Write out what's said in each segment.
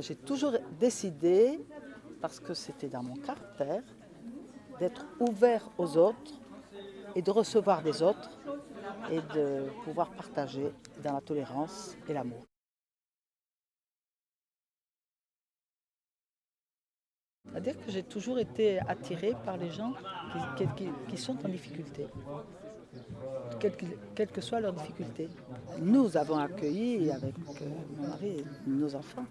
J'ai toujours décidé, parce que c'était dans mon caractère, d'être ouvert aux autres et de recevoir des autres et de pouvoir partager dans la tolérance et l'amour. C'est-à-dire que j'ai toujours été attirée par les gens qui, sont en difficulté, quelle que soit leur difficulté. Nous avons accueilli avec mon mari et nos enfants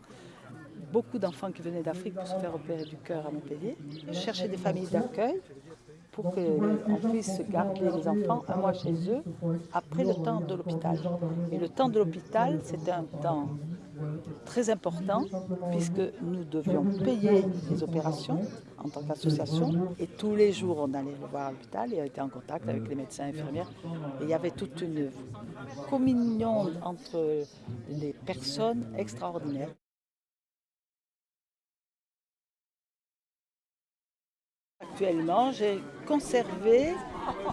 beaucoup d'enfants qui venaient d'Afrique pour se faire opérer du cœur à Montpellier. Je cherchais des familles d'accueil pour qu'on puisse garder les enfants un mois chez eux après le temps de l'hôpital. Et le temps de l'hôpital, c'était un temps très important puisque nous devions payer les opérations en tant qu'association et tous les jours on allait le voir à l'hôpital et on était en contact avec les médecins et infirmières et il y avait toute une communion entre les personnes extraordinaires. Actuellement, j'ai conservé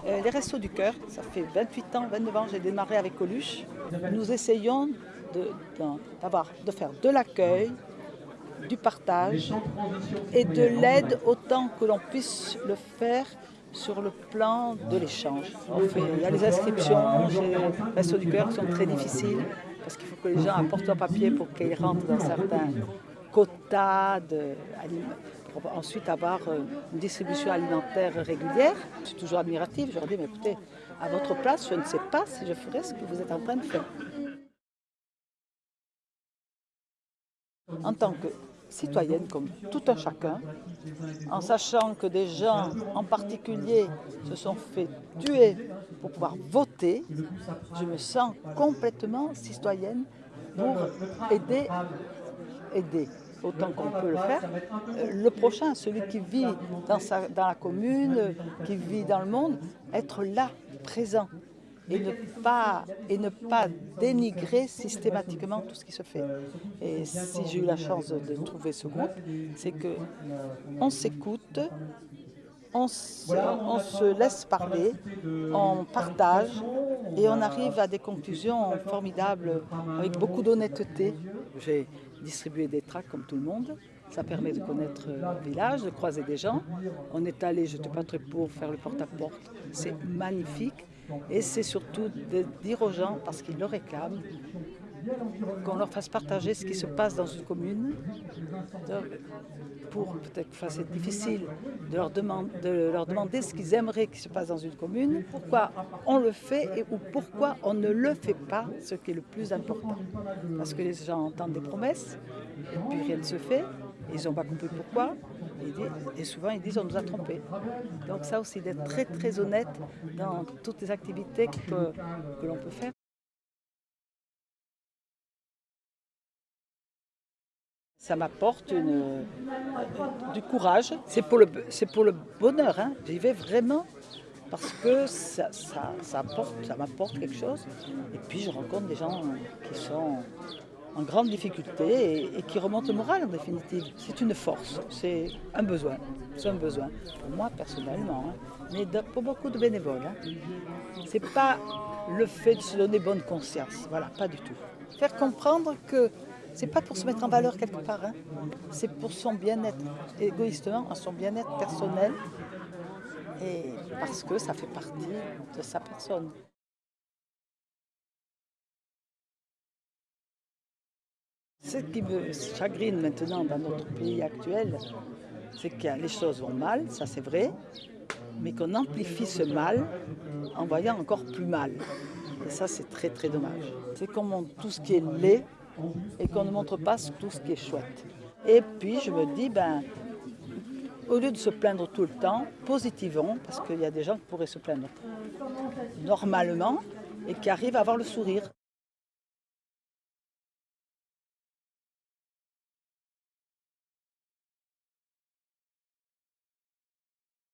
euh, les restos du cœur. Ça fait 28 ans, 29 ans, j'ai démarré avec Coluche. Nous essayons de, de faire de l'accueil, du partage et de l'aide autant que l'on puisse le faire sur le plan de l'échange. Il y a les inscriptions, les restos du cœur qui sont très difficiles parce qu'il faut que les gens apportent leur papier pour qu'ils rentrent dans certains quotas de, pour ensuite avoir euh, une distribution alimentaire régulière. Je suis toujours admirative, je leur dis, mais écoutez, à votre place, je ne sais pas si je ferais ce que vous êtes en train de faire. En tant que citoyenne, comme tout un chacun, en sachant que des gens en particulier se sont fait tuer pour pouvoir voter, je me sens complètement citoyenne pour aider, aider autant qu'on peut le faire, euh, le prochain, celui qui vit dans, la commune, qui vit dans le monde, être là, présent, et ne pas, et ne pas dénigrer systématiquement tout ce qui se fait. Et si j'ai eu la chance de trouver ce groupe, c'est qu'on s'écoute, on se, laisse parler, on partage et on arrive à des conclusions formidables avec beaucoup d'honnêteté. J'ai distribué des tracts comme tout le monde. Ça permet de connaître le village, de croiser des gens. On est allé, je pas très pour faire le porte-à-porte. C'est magnifique. Et c'est surtout de dire aux gens, parce qu'ils le réclament, qu'on leur fasse partager ce qui se passe dans une commune, pour peut-être que c'est difficile de leur, demander, ce qu'ils aimeraient qu'il se passe dans une commune, pourquoi on le fait et ou pourquoi on ne le fait pas, ce qui est le plus important. Parce que les gens entendent des promesses puis rien ne se fait, ils n'ont pas compris pourquoi, et souvent ils disent on nous a trompés. Donc ça aussi, d'être très très honnête dans toutes les activités que l'on peut faire. Ça m'apporte du courage. C'est pour, le, pour le bonheur. Hein. J'y vais vraiment parce que ça, ça, m'apporte quelque chose. Et puis je rencontre des gens qui sont en grande difficulté et, qui remontent le moral en définitive. C'est une force, c'est un besoin. C'est un besoin. Pour moi personnellement, hein. mais pour beaucoup de bénévoles. Hein. C'est pas le fait de se donner bonne conscience. Voilà, pas du tout. Faire comprendre que c'est pas pour se mettre en valeur quelque part, hein. c'est pour son bien-être, égoïstement, son bien-être personnel, et parce que ça fait partie de sa personne. Ce qui me chagrine maintenant dans notre pays actuel, c'est que les choses vont mal, ça c'est vrai, mais qu'on amplifie ce mal en voyant encore plus mal. Et ça, c'est très très dommage. C'est comme tout ce qui est laid, et qu'on ne montre pas tout ce qui est chouette. Et puis je me dis, ben, au lieu de se plaindre tout le temps, positivons, parce qu'il y a des gens qui pourraient se plaindre normalement et qui arrivent à avoir le sourire.